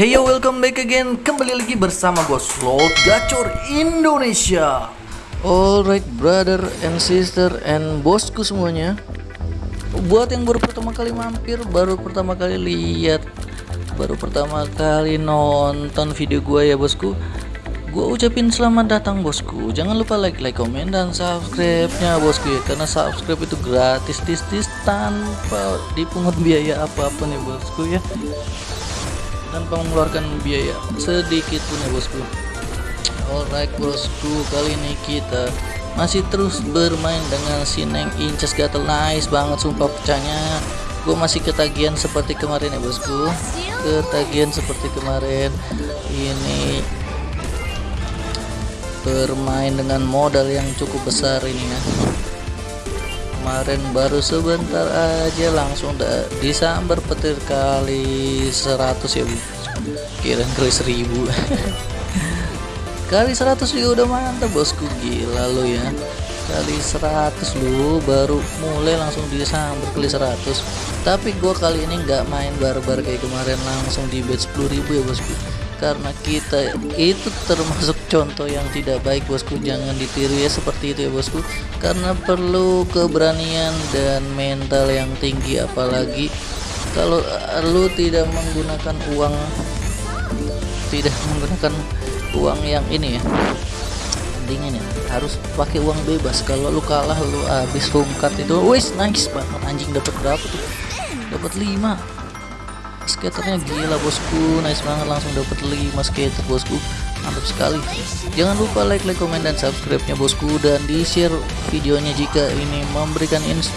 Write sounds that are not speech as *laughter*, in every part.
Hey yo, welcome back again. Kembali lagi bersama gue Slot Gacor Indonesia. Alright, brother and sister and bosku semuanya. Buat yang baru pertama kali mampir, baru pertama kali lihat, baru pertama kali nonton video gue ya bosku. Gue ucapin selamat datang bosku. Jangan lupa like, like, komen dan subscribe-nya bosku ya. Karena subscribe itu gratis, tis, tis tanpa dipungut biaya apa-apa nih bosku ya tanpa mengeluarkan biaya. Sedikit pun ya bosku. Alright bosku. Kali ini kita masih terus bermain dengan si Neng Inces. Gatel. Nice banget sumpah pecahnya. Gue masih ketagihan seperti kemarin ya bosku. Ketagihan seperti kemarin. Ini bermain dengan modal yang cukup besar ini ya kemarin baru sebentar aja langsung disambar petir kali 100 ya bu. Kira kali 1000 *laughs* kali 100 juga udah mantap bosku. Gila lo ya. Kali 100 lu baru mulai langsung disambar kali 100 tapi gua kali ini nggak main barbar kayak kemarin langsung di bet 10.000 ya bosku karena kita itu termasuk contoh yang tidak baik bosku. Jangan ditiru ya seperti itu ya bosku. Karena perlu keberanian dan mental yang tinggi apalagi kalau lu tidak menggunakan uang tidak menggunakan uang yang ini ya dingin ya. Harus pakai uang bebas. Kalau lu kalah lu habis rungkat itu wis nice banget. Anjing dapat berapa tuh? Dapat 5 skaternya gila bosku. Nice banget langsung dapat 5 skater bosku. Mantap sekali. Jangan lupa like like komen dan subscribe nya bosku. Dan di share videonya jika ini memberikan ins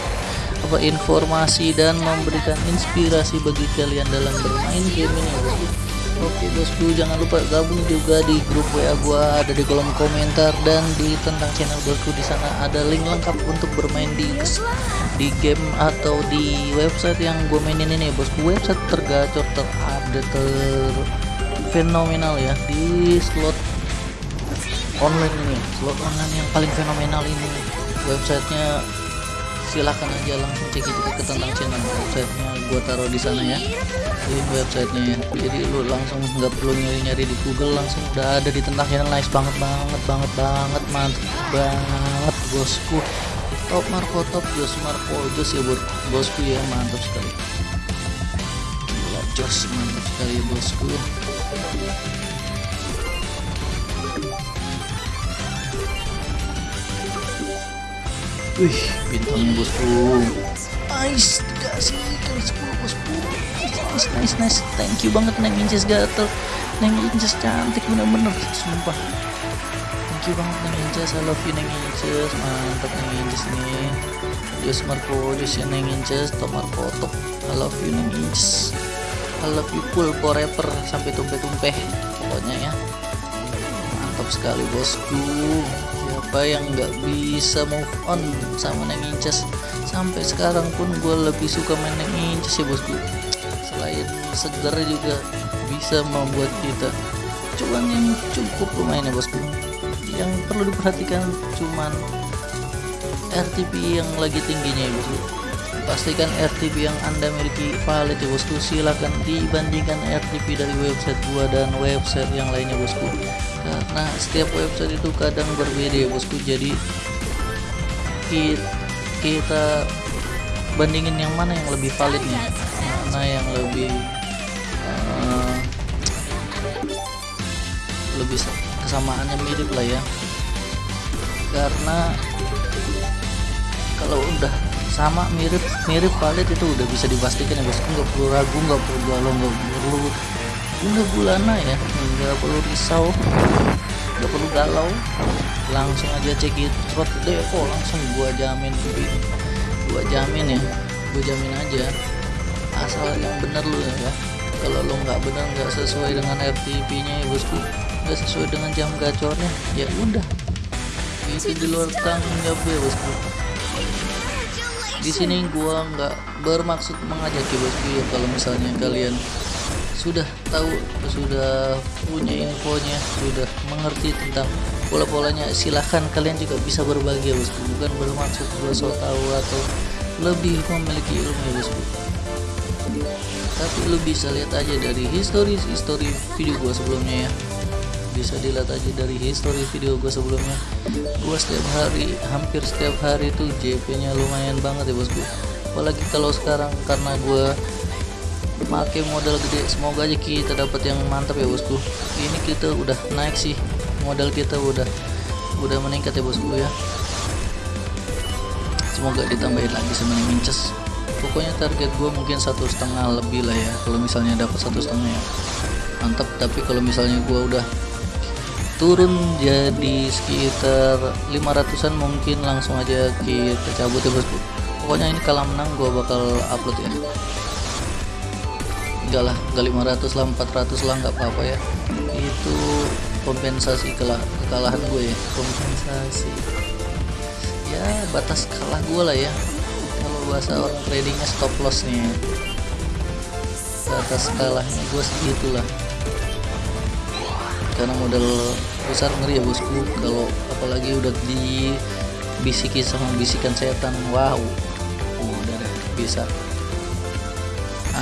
apa informasi dan memberikan inspirasi bagi kalian dalam bermain game ini bosku Oke bosku jangan lupa gabung juga di grup WA gua. Ada di kolom komentar dan di tentang channel bosku di sana ada link lengkap untuk bermain di di game atau di website yang gue mainin ini bosku website tergacor terupdate ter fenomenal ya di slot online ini. Slot online yang paling fenomenal ini. Websitenya silahkan aja langsung cek itu ke tentang channel websitenya. Gue taruh di sana ya. Ini websitenya ya. Jadi lu langsung nggak perlu nyari-nyari di Google langsung udah ada di tentang channel. Nice banget banget banget banget mantap banget bosku. Top Marco top Jos Marco. Jos ya buat bosku ya mantap sekali. Gila Jos mantap sekali ya bosku Wih, bintangnya bosku. Nice, dikasih kali 10 bosku. Nice, nice, nice. Thank you banget Neng Inces gatel. Neng Inces cantik bener-bener, sumpah. Thank you banget Neng Inces. I love you Neng Inces. Mantap Neng Inces nih. Jos Marco, Jos ya Neng Inces. Top Marco. I love you Neng Inces. I love you full forever sampai tumpeh-tumpeh. Pokoknya ya. Mantap sekali bosku siapa yang nggak bisa move on sama Neng Inces. Sampai sekarang pun gue lebih suka main Neng Inces ya bosku. Selain segar juga bisa membuat kita cuan yang cukup lumayan ya bosku. Yang perlu diperhatikan cuman RTP yang lagi tingginya ya bosku. Pastikan RTP yang anda miliki valid ya bosku. Silahkan dibandingkan RTP dari website gua dan website yang lainnya bosku karena setiap website itu kadang berbeda ya bosku. Jadi kita bandingin yang mana yang lebih valid nih. Mana yang lebih uh, lebih kesamaannya mirip lah ya. Karena kalau udah sama mirip mirip valid itu udah bisa dipastikan ya bosku. Nggak perlu ragu nggak perlu galau nggak perlu nggak bulana ya nggak perlu risau nggak perlu galau. Langsung aja cek it trot depo langsung gua jamin gua jamin ya gua jamin aja. Asal yang bener lu ya. Kalau lo nggak bener nggak sesuai dengan RTP nya ya bosku. Nggak sesuai dengan jam gacornya ya udah. Itu di luar tanggung jawab ya bosku. Di sini gua nggak bermaksud mengajak ya bosku ya kalau misalnya kalian sudah tahu sudah punya infonya sudah mengerti tentang pola-polanya. Silahkan kalian juga bisa berbagi ya bosku bukan bermaksud gue so tahu atau lebih memiliki ilmu ya bosku tapi lu bisa lihat aja dari history history video gua sebelumnya ya. Bisa dilihat aja dari history video gue sebelumnya. Gue setiap hari hampir setiap hari tuh JP nya lumayan banget ya bosku apalagi kalau sekarang karena gue pakai modal gede. Semoga aja kita dapat yang mantap ya bosku. Ini kita udah naik sih. Modal kita udah udah meningkat ya bosku ya. Semoga ditambahin lagi sama minces. Pokoknya target gue mungkin satu setengah lebih lah ya kalau misalnya dapat satu setengah ya. Mantap. Tapi kalau misalnya gue udah turun jadi sekitar 500an mungkin langsung aja kita cabut ya bosku. Pokoknya ini kalau menang gue bakal upload ya enggak lah enggak 500 lah 400 lah nggak apa-apa ya. Itu kompensasi kalah kekalahan gue ya. Kompensasi. Ya batas kalah gue lah ya. Kalau bahasa orang tradingnya stop loss nih batas kalahnya gue segitulah karena modal besar ngeri ya bosku. Kalau apalagi udah dibisiki sama bisikan setan wow udah deh bisa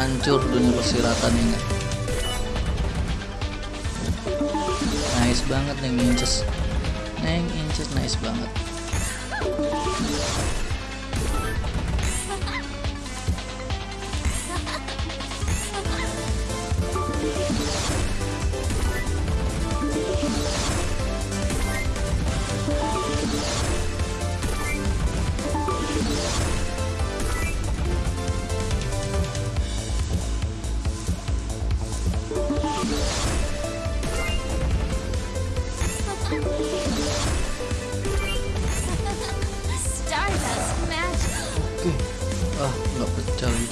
hancur dunia persiratan ini. Nice banget neng inches neng inches nice banget nggak pecah lagi.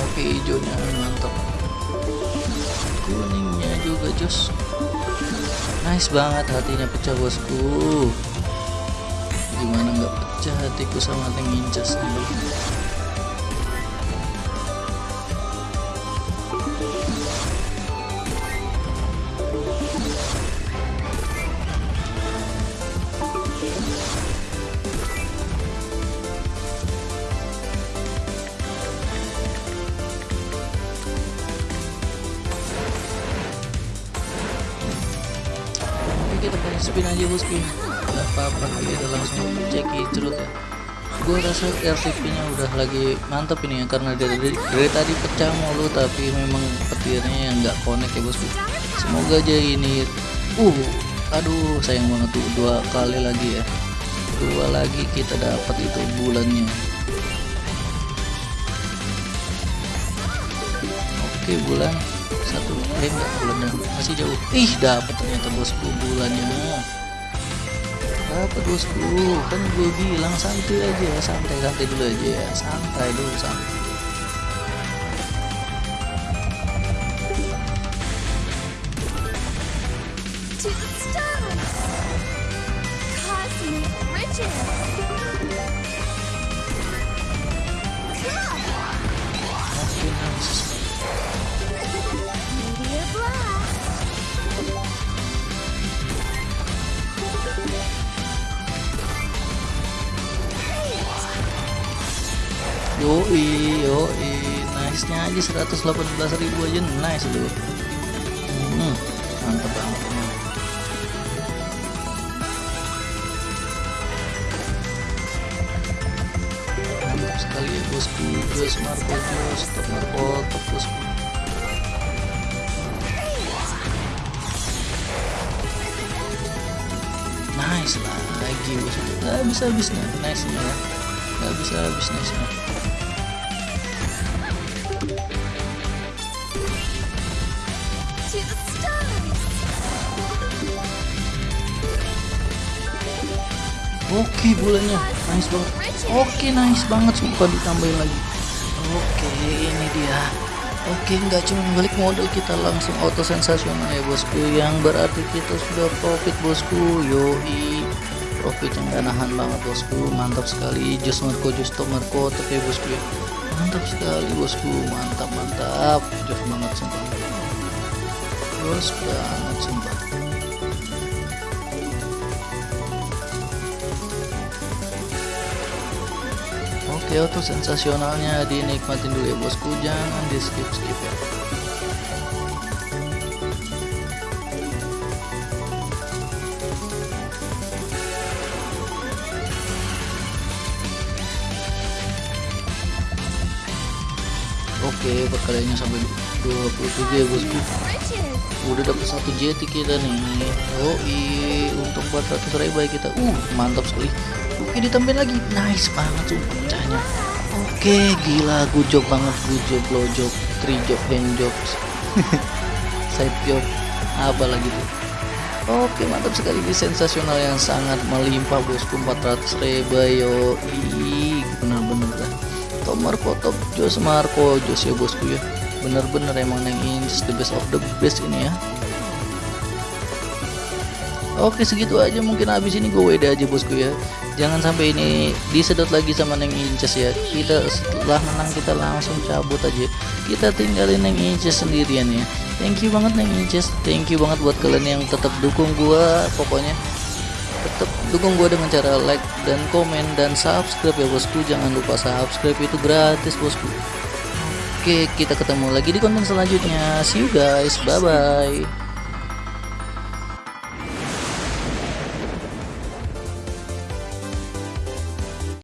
Oke hijaunya mantap. Kuningnya juga jos. Nice banget hatinya pecah bosku. Gimana nggak pecah hatiku sama tank incas nih spin aja bosku nggak apa-apa kita langsung cek cerut ya. Gue rasa RTP nya udah lagi mantap ini ya karena dari, dari, dari tadi pecah mulu tapi memang petirnya yang nggak connect ya bosku semoga aja ini uh aduh sayang banget tuh dua kali lagi ya. Dua lagi kita dapat itu bulannya. Oke bulan satu eh enggak bulannya masih jauh. Ih dapat ternyata bosku bulannya. Dapat bosku kan gue bilang santai aja santai santai dulu aja ya santai dulu santai yoi yoi. Nice nya aja 118 ribu aja. Nice loh hmm, mantap banget. Mantap sekali ya bosku jos marco jos top marco top bosku nice lagi bosku nggak bisa habisnya nice nya ya nggak bisa habis nice nya Oke bulannya. Nice banget. Oke nice banget. Sumpah ditambahin lagi. Oke ini dia. Oke nggak cuma balik modal kita langsung auto sensasional ya bosku. Yang berarti kita sudah profit bosku. Yoi. Profit yang nahan banget bosku. Mantap sekali. Just marco just top marco tapi ya bosku ya. Mantap sekali bosku. Mantap mantap. Just banget sumpah bagus banget sumpah oke untuk sensasionalnya di nikmatin dulu ya bosku jangan di skip skip ya Oke, perkaliannya sampai dulu. 23 bosku udah dapat satu jeti kita nih. Oh i untung 400 ribu kita. Uh mantap sekali. Oke ditambahin lagi. Nice banget tuh pecahnya. Oke gila gujok banget. Gujok lojok trijok denjok *laughs* side job apa lagi tuh? Oke mantap sekali. Ini sensasional yang sangat melimpah bosku. 400 ribu yo benar-benar lah Tomar Kotop Jos Marco Jos ya bosku ya bener-bener emang Neng Inces the best of the best ini ya. Oke segitu aja mungkin habis ini gue WD aja bosku ya. Jangan sampai ini disedot lagi sama Neng Inces ya. Kita setelah menang kita langsung cabut aja. Kita tinggalin Neng Inces sendirian ya. Thank you banget Neng Inces. Thank you banget buat kalian yang tetap dukung gue Pokoknya tetap dukung gue dengan cara like dan komen dan subscribe ya bosku. Jangan lupa subscribe itu gratis bosku oke kita ketemu lagi di konten selanjutnya. See you guys. Bye bye